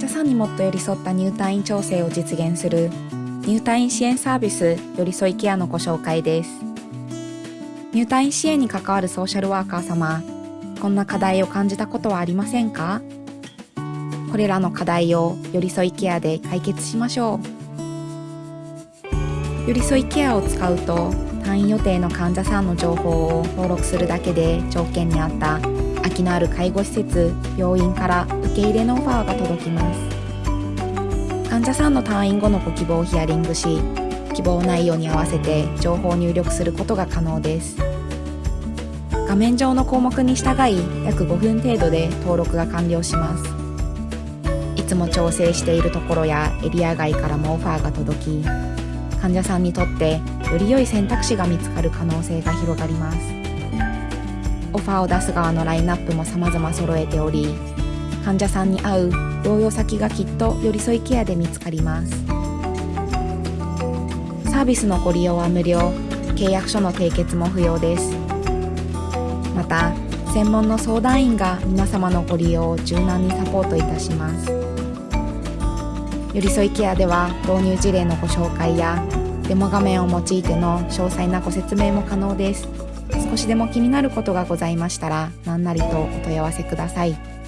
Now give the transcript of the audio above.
患者さんにもっと寄り添った入退院調整を実現する入退院支援サービス寄り添いケアのご紹介です。入退院支援に関わるソーシャルワーカー様こんな課題を感じたことはありませんか？これらの課題を寄り添いケアで解決しましょう。寄り添いケアを使うと退院予定の患者さんの情報を登録するだけで条件に合った空きのある介護施設病院から受け入れのオファーが届きます。患者さんの退院後のご希望をヒアリングし希望内容に合わせて情報を入力することが可能です。画面上の項目に従い約5分程度で登録が完了します。いつも調整しているところやエリア外からもオファーが届き患者さんにとってより良い選択肢が見つかる可能性が広がります。オファーを出す側のラインナップも様々揃えており患者さんに合う療養先がきっと寄り添いケアで見つかります。サービスのご利用は無料契約書の締結も不要です。また専門の相談員が皆様のご利用を柔軟にサポートいたします。寄り添いケアでは導入事例のご紹介やデモ画面を用いての詳細なご説明も可能です。少しでも気になることがございましたら何なりとお問い合わせください。